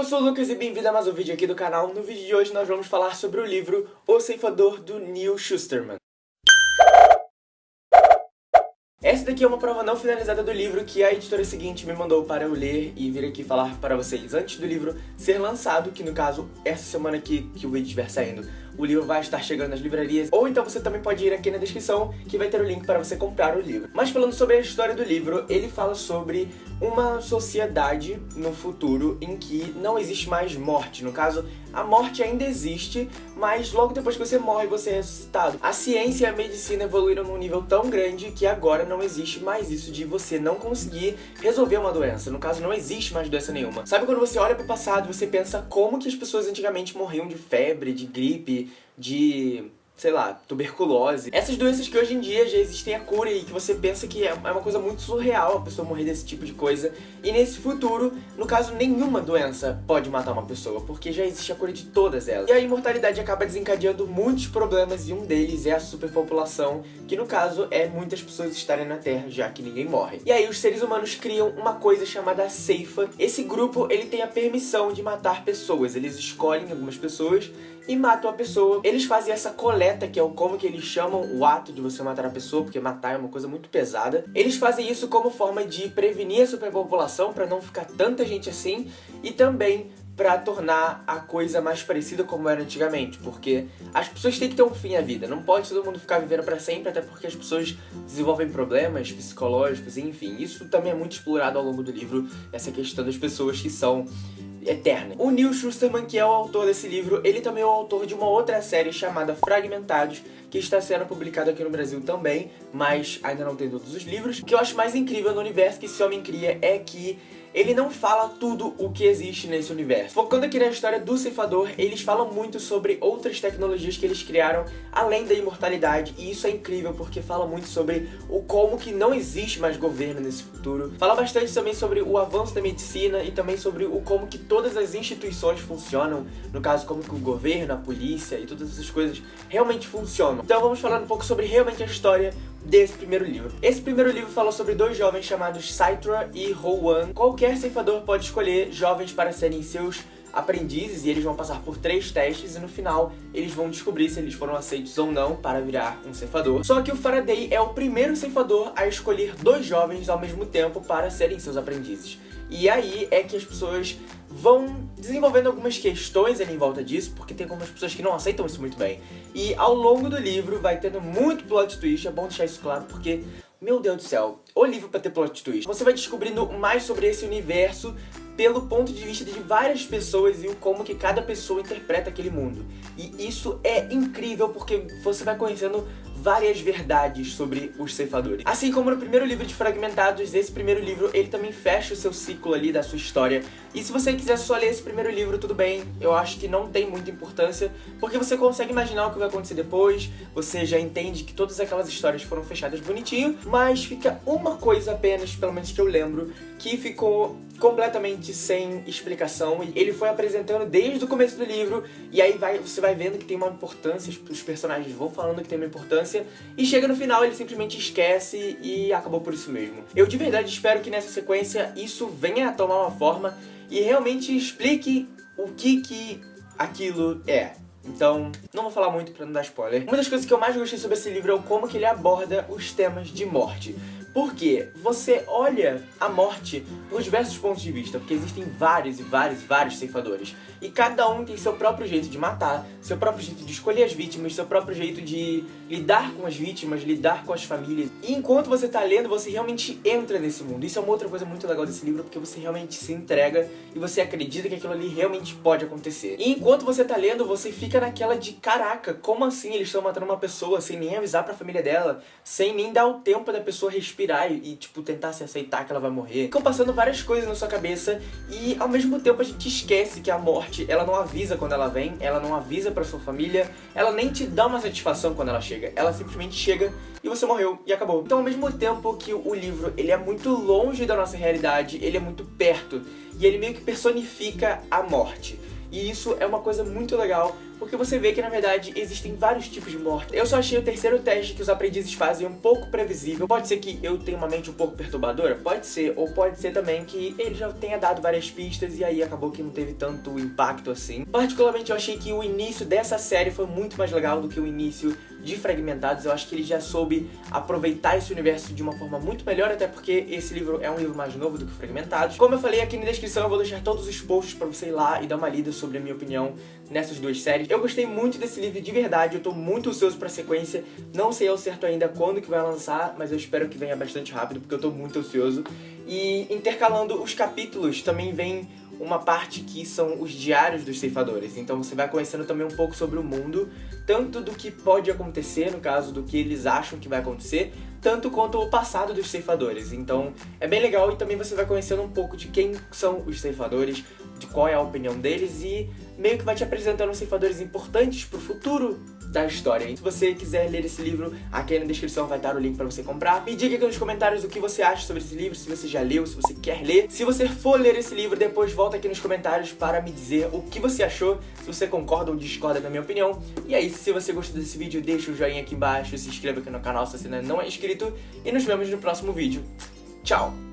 eu sou o Lucas e bem-vindo a mais um vídeo aqui do canal. No vídeo de hoje nós vamos falar sobre o livro O Ceifador, do Neil Schusterman. Essa daqui é uma prova não finalizada do livro que a editora seguinte me mandou para eu ler e vir aqui falar para vocês antes do livro ser lançado, que no caso, essa semana aqui que o vídeo estiver saindo, o livro vai estar chegando nas livrarias, ou então você também pode ir aqui na descrição, que vai ter o link para você comprar o livro. Mas falando sobre a história do livro, ele fala sobre uma sociedade no futuro em que não existe mais morte. No caso, a morte ainda existe, mas logo depois que você morre, você é ressuscitado. A ciência e a medicina evoluíram num nível tão grande que agora não existe mais isso de você não conseguir resolver uma doença. No caso, não existe mais doença nenhuma. Sabe quando você olha pro passado e você pensa como que as pessoas antigamente morriam de febre, de gripe, de sei lá, tuberculose. Essas doenças que hoje em dia já existem a cura e que você pensa que é, é uma coisa muito surreal a pessoa morrer desse tipo de coisa. E nesse futuro, no caso, nenhuma doença pode matar uma pessoa, porque já existe a cura de todas elas. E a imortalidade acaba desencadeando muitos problemas e um deles é a superpopulação, que no caso é muitas pessoas estarem na Terra, já que ninguém morre. E aí os seres humanos criam uma coisa chamada ceifa. Esse grupo, ele tem a permissão de matar pessoas. Eles escolhem algumas pessoas e matam a pessoa. Eles fazem essa coleta, que é o como que eles chamam o ato de você matar a pessoa, porque matar é uma coisa muito pesada. Eles fazem isso como forma de prevenir a superpopulação, para não ficar tanta gente assim, e também para tornar a coisa mais parecida como era antigamente, porque as pessoas têm que ter um fim à vida, não pode todo mundo ficar vivendo para sempre, até porque as pessoas desenvolvem problemas psicológicos, enfim, isso também é muito explorado ao longo do livro, essa questão das pessoas que são eterna. O Neil Schusterman, que é o autor desse livro, ele também é o autor de uma outra série chamada Fragmentados, que está sendo publicado aqui no Brasil também, mas ainda não tem todos os livros. O que eu acho mais incrível no universo que esse homem cria é que ele não fala tudo o que existe nesse universo. Focando aqui na história do Ceifador, eles falam muito sobre outras tecnologias que eles criaram além da imortalidade, e isso é incrível porque fala muito sobre o como que não existe mais governo nesse futuro. Fala bastante também sobre o avanço da medicina e também sobre o como que todas as instituições funcionam, no caso como que o governo, a polícia e todas essas coisas realmente funcionam. Então vamos falar um pouco sobre realmente a história desse primeiro livro. Esse primeiro livro fala sobre dois jovens chamados Saitra e Rowan. Qualquer ceifador pode escolher jovens para serem seus aprendizes e eles vão passar por três testes e no final eles vão descobrir se eles foram aceitos ou não para virar um ceifador. Só que o Faraday é o primeiro ceifador a escolher dois jovens ao mesmo tempo para serem seus aprendizes. E aí é que as pessoas vão desenvolvendo algumas questões ali em volta disso, porque tem algumas pessoas que não aceitam isso muito bem. E ao longo do livro vai tendo muito plot twist, é bom deixar isso claro, porque meu Deus do céu, o livro pra ter plot twist. Você vai descobrindo mais sobre esse universo pelo ponto de vista de várias pessoas e o como que cada pessoa interpreta aquele mundo. E isso é incrível porque você vai conhecendo várias verdades sobre os ceifadores. Assim como no primeiro livro de Fragmentados, esse primeiro livro ele também fecha o seu ciclo ali da sua história. E se você quiser só ler esse primeiro livro, tudo bem, eu acho que não tem muita importância, porque você consegue imaginar o que vai acontecer depois, você já entende que todas aquelas histórias foram fechadas bonitinho, mas fica uma coisa apenas, pelo menos que eu lembro, que ficou completamente sem explicação ele foi apresentando desde o começo do livro e aí vai, você vai vendo que tem uma importância, os personagens vão falando que tem uma importância e chega no final ele simplesmente esquece e acabou por isso mesmo. Eu de verdade espero que nessa sequência isso venha a tomar uma forma e realmente explique o que que aquilo é. Então, não vou falar muito pra não dar spoiler. Uma das coisas que eu mais gostei sobre esse livro é como que ele aborda os temas de morte. Porque você olha a morte por diversos pontos de vista, porque existem vários e vários e vários ceifadores. E cada um tem seu próprio jeito de matar, seu próprio jeito de escolher as vítimas, seu próprio jeito de lidar com as vítimas, lidar com as famílias. E enquanto você tá lendo, você realmente entra nesse mundo. Isso é uma outra coisa muito legal desse livro, porque você realmente se entrega e você acredita que aquilo ali realmente pode acontecer. E enquanto você tá lendo, você fica naquela de caraca, como assim eles estão matando uma pessoa sem nem avisar pra família dela, sem nem dar o tempo da pessoa respirar respirar e, tipo, tentar se aceitar que ela vai morrer. Ficam passando várias coisas na sua cabeça e, ao mesmo tempo, a gente esquece que a morte, ela não avisa quando ela vem, ela não avisa pra sua família, ela nem te dá uma satisfação quando ela chega. Ela simplesmente chega e você morreu e acabou. Então, ao mesmo tempo que o livro, ele é muito longe da nossa realidade, ele é muito perto e ele meio que personifica a morte. E isso é uma coisa muito legal, porque você vê que na verdade existem vários tipos de morte. Eu só achei o terceiro teste que os aprendizes fazem um pouco previsível. Pode ser que eu tenha uma mente um pouco perturbadora? Pode ser, ou pode ser também que ele já tenha dado várias pistas e aí acabou que não teve tanto impacto assim. Particularmente eu achei que o início dessa série foi muito mais legal do que o início de Fragmentados. Eu acho que ele já soube aproveitar esse universo de uma forma muito melhor, até porque esse livro é um livro mais novo do que Fragmentados. Como eu falei aqui na descrição, eu vou deixar todos os posts pra você ir lá e dar uma lida sobre a minha opinião nessas duas séries. Eu gostei muito desse livro de verdade, eu tô muito ansioso pra sequência. Não sei ao certo ainda quando que vai lançar, mas eu espero que venha bastante rápido, porque eu tô muito ansioso. E intercalando os capítulos, também vem uma parte que são os diários dos ceifadores. Então você vai conhecendo também um pouco sobre o mundo, tanto do que pode acontecer, no caso do que eles acham que vai acontecer, tanto quanto o passado dos ceifadores. Então é bem legal e também você vai conhecendo um pouco de quem são os ceifadores, de qual é a opinião deles e meio que vai te apresentando ceifadores importantes pro futuro da história. E se você quiser ler esse livro, aqui na descrição vai estar o link pra você comprar. Me diga aqui nos comentários o que você acha sobre esse livro, se você já leu, se você quer ler. Se você for ler esse livro, depois volta aqui nos comentários para me dizer o que você achou, se você concorda ou discorda da minha opinião. E aí, se você gostou desse vídeo, deixa o joinha aqui embaixo, se inscreva aqui no canal se você ainda não é inscrito e nos vemos no próximo vídeo. Tchau!